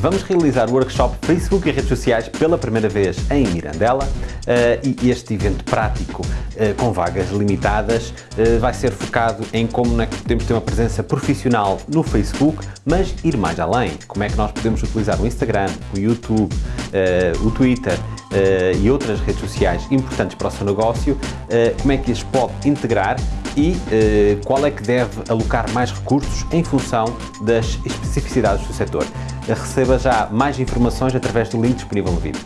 Vamos realizar o workshop Facebook e redes sociais pela primeira vez em Mirandela uh, e este evento prático uh, com vagas limitadas uh, vai ser focado em como é que podemos ter uma presença profissional no Facebook, mas ir mais além. Como é que nós podemos utilizar o Instagram, o YouTube, o Twitter e outras redes sociais importantes para o seu negócio, como é que as pode integrar e qual é que deve alocar mais recursos em função das especificidades do setor. Receba já mais informações através do link disponível no vídeo.